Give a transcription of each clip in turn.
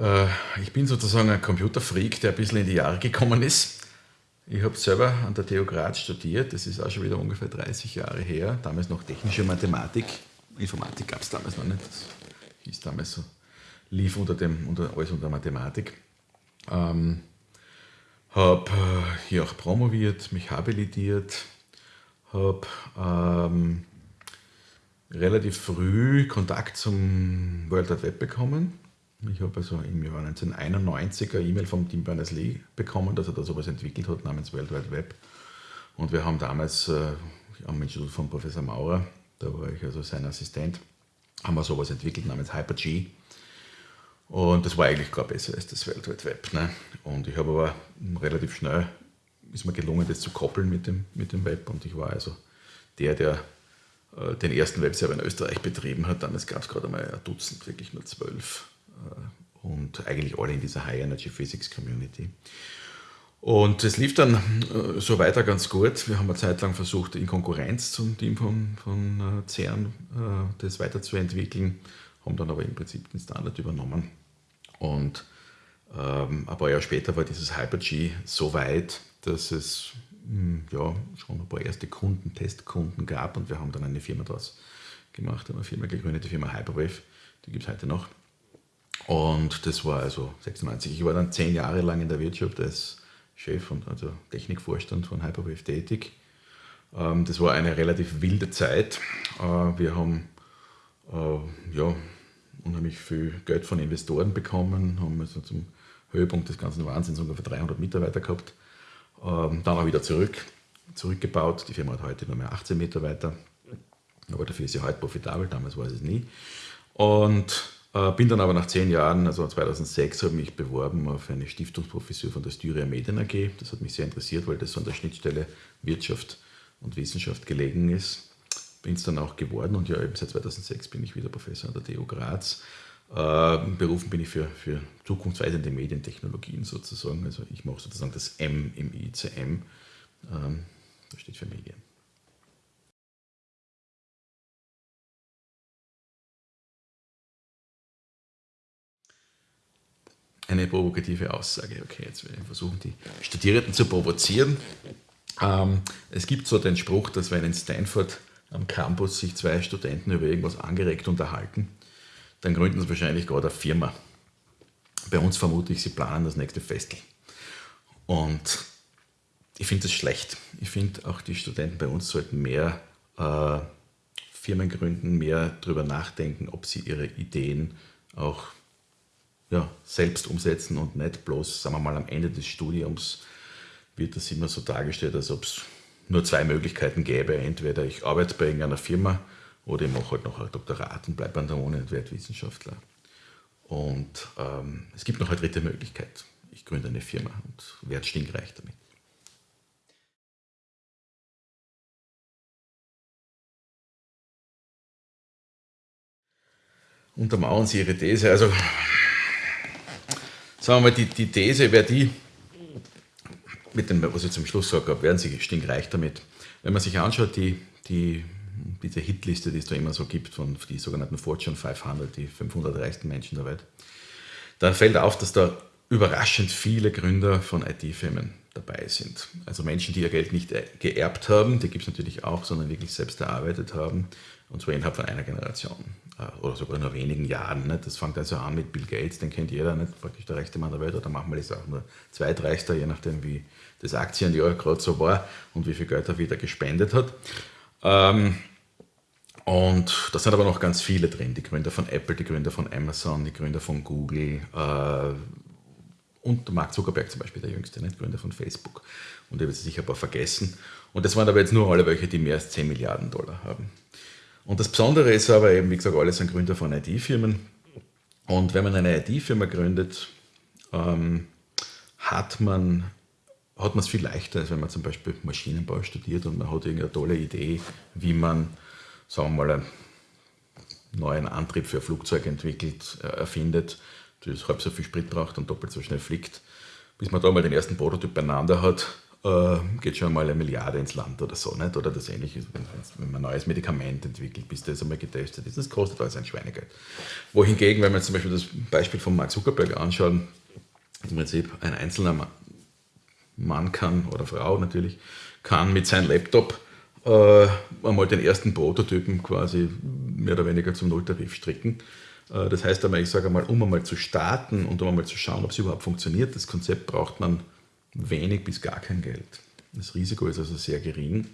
Äh, ich bin sozusagen ein Computerfreak, der ein bisschen in die Jahre gekommen ist. Ich habe selber an der TU Graz studiert, das ist auch schon wieder ungefähr 30 Jahre her. Damals noch technische Mathematik. Informatik gab es damals noch nicht. Das hieß damals so, lief unter dem, unter, alles unter Mathematik. Ähm, habe äh, hier auch promoviert, mich habilitiert, habe ähm, relativ früh Kontakt zum World Wide Web bekommen. Ich habe also im Jahr 1991 eine E-Mail vom Tim Berners-Lee bekommen, dass er da sowas entwickelt hat namens World Wide Web. Und wir haben damals äh, am Institut von Professor Maurer, da war ich also sein Assistent, haben wir sowas entwickelt namens Hyper-G. Und das war eigentlich gar besser als das World Wide Web. Ne? Und ich habe aber relativ schnell, ist mir gelungen, das zu koppeln mit dem, mit dem Web. Und ich war also der, der äh, den ersten Webserver in Österreich betrieben hat. Damals gab es gerade einmal ein Dutzend, wirklich nur zwölf. Äh, und eigentlich alle in dieser High Energy Physics Community. Und es lief dann äh, so weiter ganz gut. Wir haben eine Zeit lang versucht, in Konkurrenz zum Team von, von CERN das weiterzuentwickeln, haben dann aber im Prinzip den Standard übernommen. Und ähm, ein paar Jahre später war dieses Hyper-G so weit, dass es mh, hm, ja, schon ein paar erste Kunden, Testkunden gab und wir haben dann eine Firma daraus gemacht, eine Firma gegründet, die Firma Hyperwave, die gibt es heute noch. Und das war also 96. Ich war dann zehn Jahre lang in der Wirtschaft als Chef und also Technikvorstand von Hyperwave tätig. Ähm, das war eine relativ wilde Zeit. Äh, wir haben äh, ja, unheimlich viel Geld von Investoren bekommen, haben also zum Höhepunkt des ganzen Wahnsinns ungefähr 300 Mitarbeiter gehabt. Ähm, dann auch wieder zurück, zurückgebaut. Die Firma hat heute nur mehr 18 Mitarbeiter, aber dafür ist sie heute profitabel, damals war es nie. Und bin dann aber nach zehn Jahren, also 2006, habe mich beworben auf eine Stiftungsprofessur von der Styria Medien AG. Das hat mich sehr interessiert, weil das an der Schnittstelle Wirtschaft und Wissenschaft gelegen ist bin es dann auch geworden und ja, eben seit 2006 bin ich wieder Professor an der TU Graz. Äh, berufen bin ich für, für zukunftsweisende Medientechnologien sozusagen. Also ich mache sozusagen das M im ICM. Ähm, das steht für Medien. Eine provokative Aussage. Okay, jetzt werde ich versuchen, die Studierenden zu provozieren. Ähm, es gibt so den Spruch, dass wenn in Stanford am Campus sich zwei Studenten über irgendwas angeregt unterhalten, dann gründen sie wahrscheinlich gerade eine Firma. Bei uns vermute ich, sie planen das nächste Festel. Und ich finde das schlecht. Ich finde auch die Studenten bei uns sollten mehr äh, Firmen gründen, mehr darüber nachdenken, ob sie ihre Ideen auch ja, selbst umsetzen und nicht bloß, sagen wir mal, am Ende des Studiums wird das immer so dargestellt, als ob es nur zwei Möglichkeiten gäbe. Entweder ich arbeite bei irgendeiner Firma oder ich mache halt noch ein Doktorat und bleibe an der Uni und werde Wissenschaftler. Und ähm, es gibt noch eine dritte Möglichkeit. Ich gründe eine Firma und werde stinkreich damit. Untermauern Sie Ihre These. Also, sagen wir mal, die, die These wäre die, mit dem, was ich zum Schluss habe, werden sie stinkreich damit. Wenn man sich anschaut, die, die, diese Hitliste, die es da immer so gibt, von die sogenannten Fortune 500, die 500 reichsten Menschen der Welt, dann fällt auf, dass da überraschend viele Gründer von IT-Firmen dabei sind. Also Menschen, die ihr Geld nicht geerbt haben, die gibt es natürlich auch, sondern wirklich selbst erarbeitet haben, und zwar innerhalb von einer Generation äh, oder sogar nur wenigen Jahren. Nicht? Das fängt also an mit Bill Gates, den kennt jeder, nicht praktisch der reichste Mann der Welt, oder manchmal ist er auch nur zweitreichster, je nachdem, wie das Aktienjahr gerade so war und wie viel Geld er wieder gespendet hat. Ähm, und da sind aber noch ganz viele drin, die Gründer von Apple, die Gründer von Amazon, die Gründer von Google äh, und Mark Zuckerberg zum Beispiel, der jüngste, nicht? Gründer von Facebook. Und ich habe sicher ein paar vergessen. Und das waren aber jetzt nur alle welche, die mehr als 10 Milliarden Dollar haben. Und das Besondere ist aber eben, wie gesagt, alle sind Gründer von IT-Firmen. Und wenn man eine IT-Firma gründet, ähm, hat man hat es viel leichter, als wenn man zum Beispiel Maschinenbau studiert und man hat irgendeine tolle Idee, wie man, sagen wir mal, einen neuen Antrieb für ein Flugzeug entwickelt, äh, erfindet, das halb so viel Sprit braucht und doppelt so schnell fliegt. Bis man da mal den ersten Prototyp beieinander hat, äh, geht schon mal eine Milliarde ins Land oder so, nicht? Oder das ähnliche, wenn, wenn man ein neues Medikament entwickelt, bis das einmal getestet ist, das kostet alles ein Schweinegeld. Wohingegen, wenn man zum Beispiel das Beispiel von Mark Zuckerberg anschaut, im Prinzip ein einzelner Mann kann, oder Frau natürlich, kann mit seinem Laptop äh, einmal den ersten Prototypen quasi mehr oder weniger zum Nulltarif stricken. Äh, das heißt einmal, ich sage einmal, um einmal zu starten und um einmal zu schauen, ob es überhaupt funktioniert, das Konzept braucht man wenig bis gar kein Geld. Das Risiko ist also sehr gering.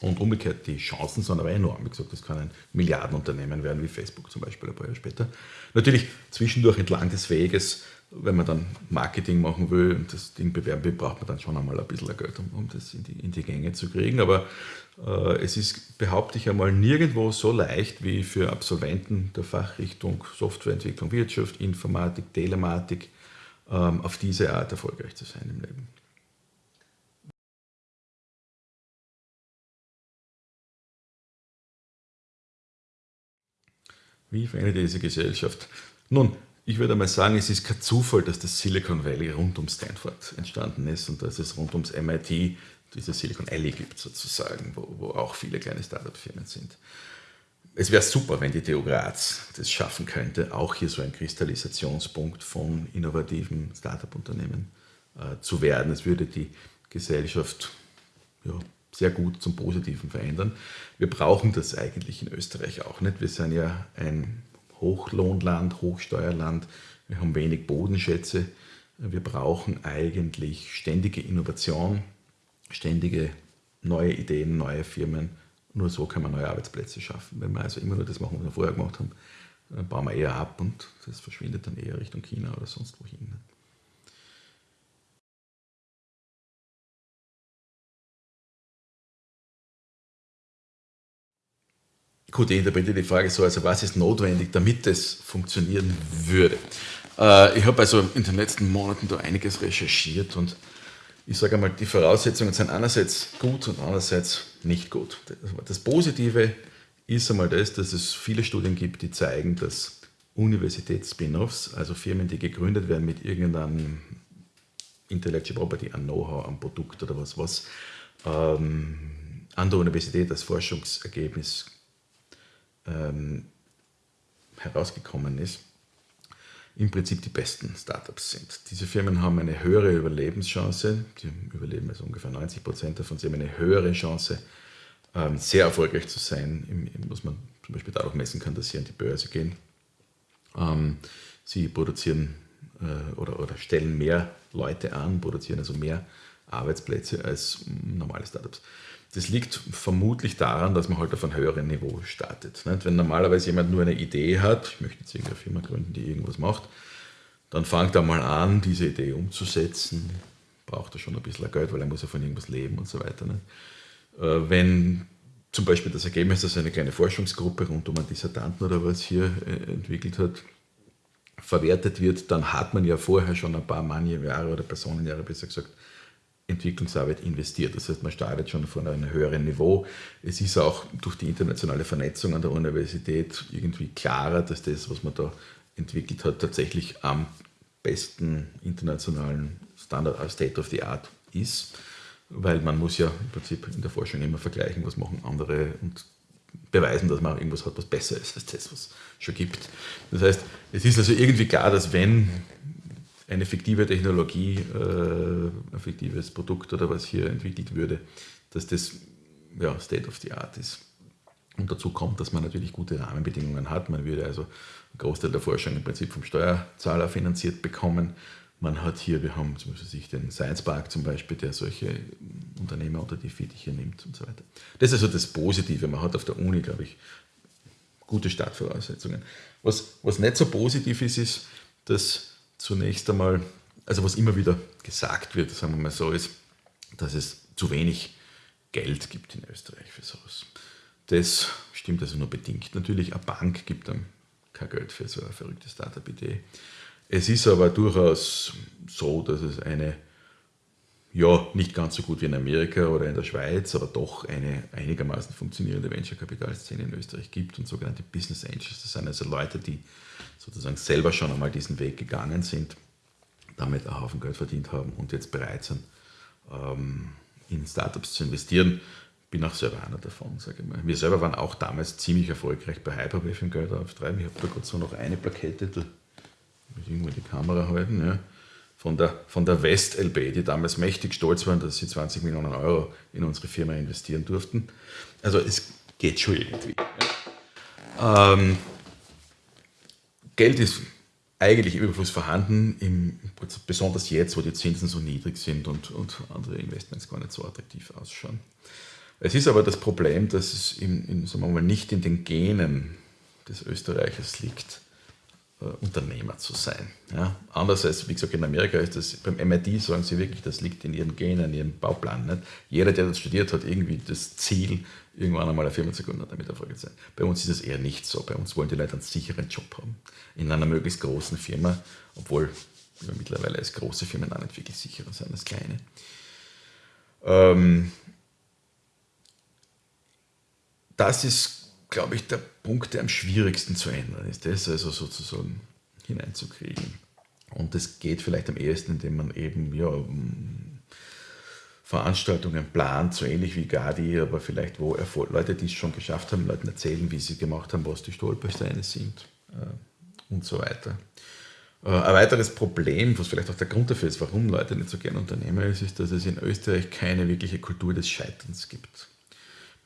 Und umgekehrt, die Chancen sind aber enorm. Wie gesagt, das kann ein Milliardenunternehmen werden, wie Facebook zum Beispiel ein paar Jahre später. Natürlich zwischendurch entlang des Weges, wenn man dann Marketing machen will und das Ding bewerben will, braucht man dann schon einmal ein bisschen Geld, um, um das in die, in die Gänge zu kriegen. Aber äh, es ist, behaupte ich einmal, nirgendwo so leicht wie für Absolventen der Fachrichtung Softwareentwicklung, Wirtschaft, Informatik, Telematik, auf diese Art erfolgreich zu sein im Leben. Wie verändert diese Gesellschaft? Nun, ich würde mal sagen, es ist kein Zufall, dass das Silicon Valley rund um Stanford entstanden ist und dass es rund ums MIT diese Silicon Alley gibt sozusagen, wo, wo auch viele kleine Startup-Firmen sind. Es wäre super, wenn die TU Graz das schaffen könnte, auch hier so ein Kristallisationspunkt von innovativen Startup-Unternehmen äh, zu werden. Es würde die Gesellschaft ja, sehr gut zum Positiven verändern. Wir brauchen das eigentlich in Österreich auch nicht. Wir sind ja ein Hochlohnland, Hochsteuerland. Wir haben wenig Bodenschätze. Wir brauchen eigentlich ständige Innovation, ständige neue Ideen, neue Firmen. Nur so kann man neue Arbeitsplätze schaffen. Wenn wir also immer nur das machen, was wir vorher gemacht haben, dann bauen wir eher ab und das verschwindet dann eher Richtung China oder sonst wohin. Gut, ich interpretiere die Frage so, also was ist notwendig, damit es funktionieren würde. Äh, ich habe also in den letzten Monaten da einiges recherchiert und ich sage einmal, die Voraussetzungen sind einerseits gut und andererseits nicht gut. Das Positive ist einmal das, dass es viele Studien gibt, die zeigen, dass Universitäts-Spin-Offs, also Firmen, die gegründet werden mit irgendeinem Intellectual Property, an Know-how, am Produkt oder was, was ähm, an der Universität als Forschungsergebnis ähm, herausgekommen ist, im Prinzip die besten Startups sind. Diese Firmen haben eine höhere Überlebenschance, die überleben also ungefähr 90 Prozent davon, sie haben eine höhere Chance, ähm, sehr erfolgreich zu sein, was man zum Beispiel dadurch messen kann, dass sie an die Börse gehen. Ähm, sie produzieren äh, oder, oder stellen mehr Leute an, produzieren also mehr Arbeitsplätze als normale Startups. Das liegt vermutlich daran, dass man halt auf einem höheren Niveau startet. Wenn normalerweise jemand nur eine Idee hat, ich möchte jetzt irgendeine Firma gründen, die irgendwas macht, dann fängt er mal an, diese Idee umzusetzen. Braucht er schon ein bisschen Geld, weil er muss ja von irgendwas leben und so weiter. Äh, wenn zum Beispiel das Ergebnis, dass eine kleine Forschungsgruppe rund um einen Dissertanten oder was hier äh, entwickelt hat, verwertet wird, dann hat man ja vorher schon ein paar Mannjahre oder Personenjahre besser gesagt Entwicklungsarbeit investiert. Das heißt, man startet schon von einem höheren Niveau. Es ist auch durch die internationale Vernetzung an der Universität irgendwie klarer, dass das, was man da entwickelt hat, tatsächlich am besten internationalen Standard als State of the Art ist, weil man muss ja im Prinzip in der Forschung immer vergleichen, was machen andere und beweisen, dass man irgendwas hat, was besser ist als das, was es schon gibt. Das heißt, es ist also irgendwie klar, dass wenn eine fiktive Technologie, äh, ein fiktives Produkt oder was hier entwickelt würde, dass das ja, State of the Art ist. Und dazu kommt, dass man natürlich gute Rahmenbedingungen hat. Man würde also einen Großteil der Forschung im Prinzip vom Steuerzahler finanziert bekommen. Man hat hier, wir haben zum Beispiel den Science Park zum Beispiel, der solche Unternehmer unter die Fittiche nimmt und so weiter. Das ist also das Positive. Man hat auf der Uni, glaube ich, gute Startvoraussetzungen. Was, was nicht so positiv ist, ist, dass zunächst einmal, also was immer wieder gesagt wird, sagen wir mal so, ist, dass es zu wenig Geld gibt in Österreich für sowas. Das stimmt also nur bedingt. Natürlich, eine Bank gibt dann kein Geld für so eine verrückte Startup-Idee. Es ist aber durchaus so, dass es eine, ja, nicht ganz so gut wie in Amerika oder in der Schweiz, aber doch eine einigermaßen funktionierende Venture-Kapital-Szene in Österreich gibt und sogenannte Business Angels. Das sind also Leute, die sozusagen selber schon einmal diesen Weg gegangen sind, damit einen Haufen Geld verdient haben und jetzt bereit sind, ähm, in Startups zu investieren. Bin auch selber einer davon, sage ich mal. Wir selber waren auch damals ziemlich erfolgreich bei Hyperwave im Geld auftreiben. Ich habe da gerade so noch eine Plakette, da muss ich irgendwo die Kamera halten, ja, von der, von der West LB, die damals mächtig stolz waren, dass sie 20 Millionen Euro in unsere Firma investieren durften. Also es geht schon irgendwie. Ähm, Geld ist eigentlich im Überfluss vorhanden, im, besonders jetzt, wo die Zinsen so niedrig sind und, und andere Investments gar nicht so attraktiv ausschauen. Es ist aber das Problem, dass es in, in, sagen wir mal, nicht in den Genen des Österreichers liegt, Unternehmer zu sein. Ja? Anders als, wie gesagt, in Amerika ist das, beim MIT sagen sie wirklich, das liegt in ihren Genen, in ihrem Bauplan. Nicht? Jeder, der das studiert hat, irgendwie das Ziel, irgendwann einmal eine Firma zu gründen, damit erfolgreich sein. Bei uns ist es eher nicht so. Bei uns wollen die Leute einen sicheren Job haben. In einer möglichst großen Firma, obwohl ja, mittlerweile als große Firmen auch nicht wirklich sicherer sind als kleine. Ähm, das ist, glaube ich, der Punkt, der am schwierigsten zu ändern ist, das also sozusagen hineinzukriegen. Und das geht vielleicht am ehesten, indem man eben ja, Veranstaltungen plant, so ähnlich wie Gadi, aber vielleicht wo Erfolg, Leute, die es schon geschafft haben, Leuten erzählen, wie sie gemacht haben, was die Stolpersteine sind äh, und so weiter. Äh, ein weiteres Problem, was vielleicht auch der Grund dafür ist, warum Leute nicht so gerne Unternehmer ist, ist, dass es in Österreich keine wirkliche Kultur des Scheiterns gibt.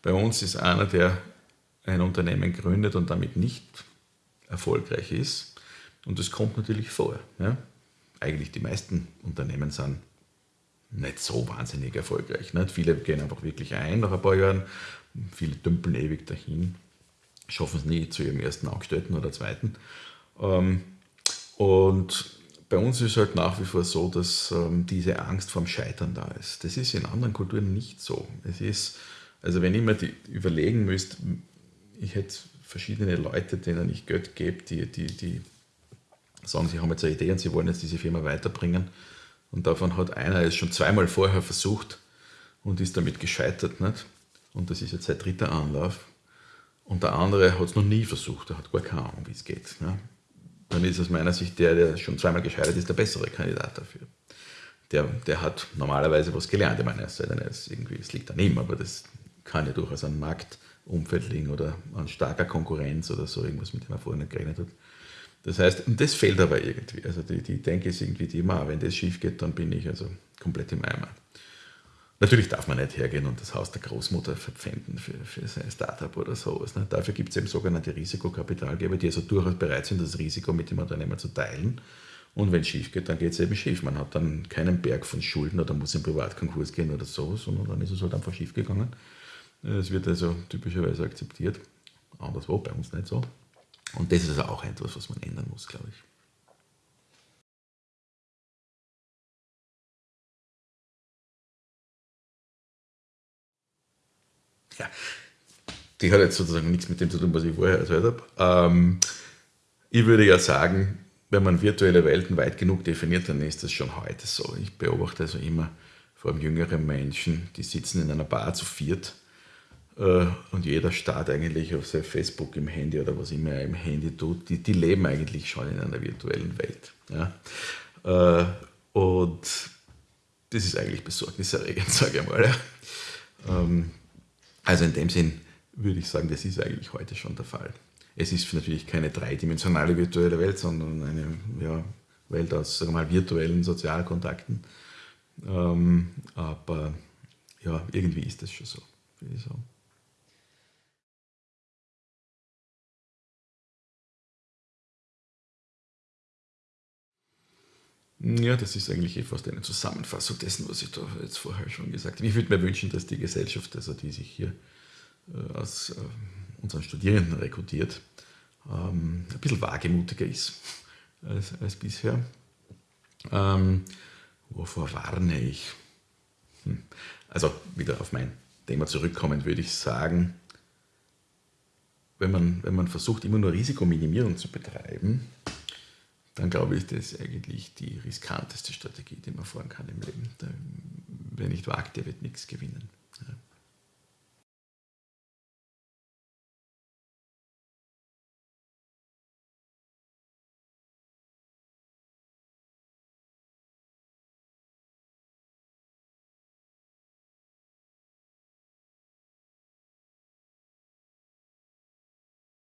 Bei uns ist einer, der ein Unternehmen gründet und damit nicht erfolgreich ist, und das kommt natürlich vor. Ja? Eigentlich die meisten Unternehmen sind nicht so wahnsinnig erfolgreich. Nicht? Viele gehen einfach wirklich ein nach ein paar Jahren, viele dümpeln ewig dahin, schaffen es nie zu ihrem ersten Angestellten oder zweiten. Ähm, und bei uns ist halt nach wie vor so, dass ähm, diese Angst vorm Scheitern da ist. Das ist in anderen Kulturen nicht so. Es ist, also wenn ich mir die überlegen müsste, ich hätte verschiedene Leute, denen ich Geld gebe, die, die, die sagen, sie haben jetzt eine Idee und sie wollen jetzt diese Firma weiterbringen und davon hat einer es schon zweimal vorher versucht und ist damit gescheitert. Nicht? Und das ist jetzt sein dritter Anlauf. Und der andere hat es noch nie versucht, er hat gar keine Ahnung, wie es geht. Ne? Dann ist aus meiner Sicht der, der schon zweimal gescheitert ist, der bessere Kandidat dafür. Der, der hat normalerweise was gelernt. Ich meine, es, es, irgendwie, es liegt an ihm, aber das kann ja durchaus an Marktumfeld liegen oder an starker Konkurrenz oder so, irgendwas, mit dem er vorher nicht gerechnet hat. Das heißt, und das fehlt aber irgendwie. Also die, die Denke ist irgendwie die immer, wenn das schief geht, dann bin ich also komplett im Eimer. Natürlich darf man nicht hergehen und das Haus der Großmutter verpfänden für, für sein Startup oder sowas. Ne? Dafür gibt es eben sogenannte Risikokapitalgeber, die also durchaus bereit sind, das Risiko mit dem Unternehmer zu teilen. Und wenn es schief geht, dann geht es eben schief. Man hat dann keinen Berg von Schulden oder muss in Privatkonkurs gehen oder so, sondern dann ist es halt einfach schief gegangen. Es wird also typischerweise akzeptiert. Anderswo, bei uns nicht so. Und das ist also auch etwas, was man ändern muss, glaube ich. Ja, die hat jetzt sozusagen nichts mit dem zu tun, was ich vorher erzählt habe. Ähm, ich würde ja sagen, wenn man virtuelle Welten weit genug definiert, dann ist das schon heute so. Ich beobachte also immer vor allem jüngere Menschen, die sitzen in einer Bar zu viert äh, und jeder starrt eigentlich auf sein Facebook im Handy oder was immer er im Handy tut, die, die leben eigentlich schon in einer virtuellen Welt. Ja? Äh, und das ist eigentlich besorgniserregend, sage ich mal. Ähm, also in dem Sinn würde ich sagen, das ist eigentlich heute schon der Fall. Es ist natürlich keine dreidimensionale virtuelle Welt, sondern eine ja, Welt aus sagen wir mal, virtuellen Sozialkontakten. Ähm, aber ja, irgendwie ist das schon so, würde. Ja, das ist eigentlich eh fast eine Zusammenfassung dessen, was ich da jetzt vorher schon gesagt habe. Ich würde mir wünschen, dass die Gesellschaft, also die sich hier äh, aus äh, unseren Studierenden rekrutiert, ähm, ein bisschen wagemutiger ist als, als bisher. Ähm, wovor warne ich? Hm. Also wieder auf mein Thema zurückkommen, würde ich sagen, wenn man, wenn man versucht, immer nur Risikominimierung zu betreiben, dann glaube ich, das ist eigentlich die riskanteste Strategie, die man fahren kann im Leben. wer nicht wagt, der wird nichts gewinnen.